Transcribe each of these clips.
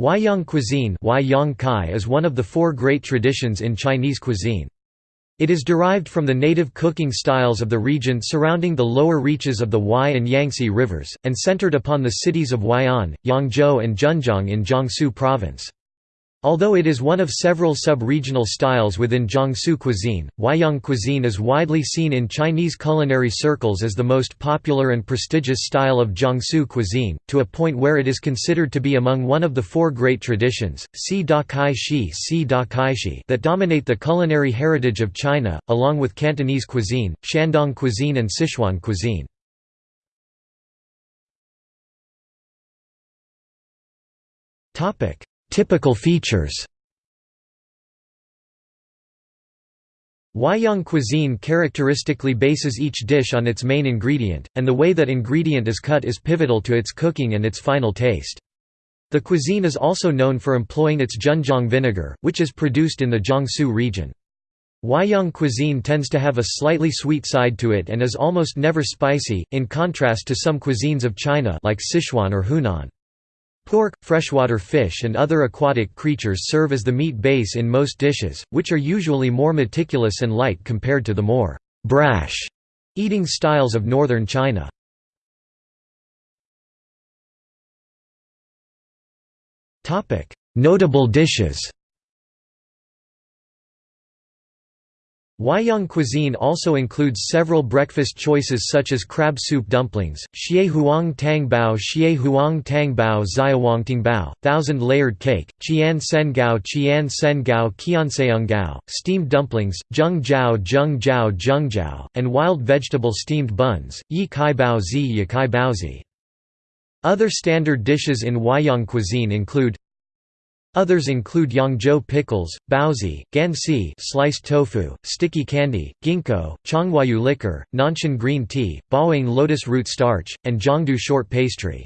Huaiyang cuisine is one of the four great traditions in Chinese cuisine. It is derived from the native cooking styles of the region surrounding the lower reaches of the Huai and Yangtze rivers, and centered upon the cities of Huai'an, Yangzhou and Zhenjiang in Jiangsu province. Although it is one of several sub-regional styles within Jiangsu cuisine, Huaiyang cuisine is widely seen in Chinese culinary circles as the most popular and prestigious style of Jiangsu cuisine, to a point where it is considered to be among one of the four great traditions Si Dakai Shi, Si Dakai Shi, that dominate the culinary heritage of China, along with Cantonese cuisine, Shandong cuisine and Sichuan cuisine. Topic Typical features Huaiyang cuisine characteristically bases each dish on its main ingredient, and the way that ingredient is cut is pivotal to its cooking and its final taste. The cuisine is also known for employing its Zhenjiang vinegar, which is produced in the Jiangsu region. Huaiyang cuisine tends to have a slightly sweet side to it and is almost never spicy, in contrast to some cuisines of China like Sichuan or Hunan. Pork, freshwater fish and other aquatic creatures serve as the meat base in most dishes, which are usually more meticulous and light compared to the more «brash» eating styles of northern China. Notable dishes Huaiyang cuisine also includes several breakfast choices such as crab soup dumplings, xie huang tang bao xie huang tang bao xiaowangting bao, thousand layered cake, qian sen gao qian sen gao qianseong gao, steamed dumplings, zheng jiao zheng jiao zheng jiao, and wild vegetable steamed buns, yi kai bao zi yi kai baozi. Other standard dishes in Huaiyang cuisine include Others include Yangzhou pickles, baozi, ganxi sliced tofu, sticky candy, ginkgo, chonghuayu liquor, nanshan green tea, bawang lotus root starch, and jiangdu short pastry.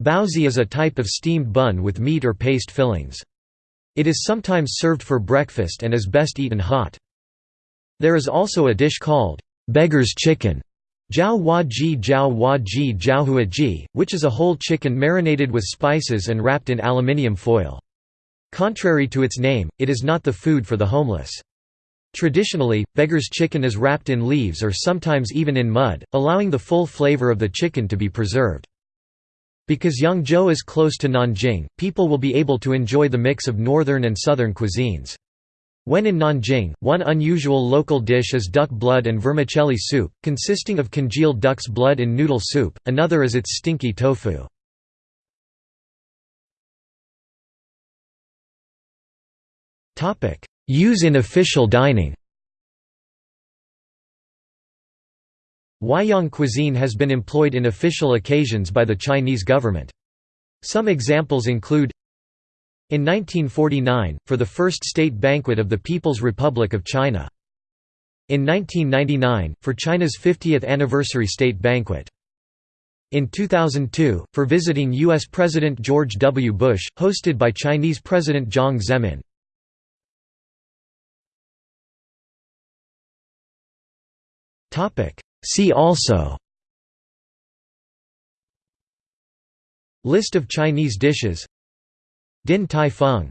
Baozi is a type of steamed bun with meat or paste fillings. It is sometimes served for breakfast and is best eaten hot. There is also a dish called beggar's chicken, Jiao hua ji jiao hua ji jiao ji, which is a whole chicken marinated with spices and wrapped in aluminium foil. Contrary to its name, it is not the food for the homeless. Traditionally, beggar's chicken is wrapped in leaves or sometimes even in mud, allowing the full flavor of the chicken to be preserved. Because Yangzhou is close to Nanjing, people will be able to enjoy the mix of northern and southern cuisines. When in Nanjing, one unusual local dish is duck blood and vermicelli soup, consisting of congealed duck's blood in noodle soup, another is its stinky tofu. Use in official dining Huaiyang cuisine has been employed in official occasions by the Chinese government. Some examples include in 1949, for the first state banquet of the People's Republic of China. In 1999, for China's 50th anniversary state banquet. In 2002, for visiting U.S. President George W. Bush, hosted by Chinese President Jiang Zemin. See also List of Chinese dishes Din Tai Fung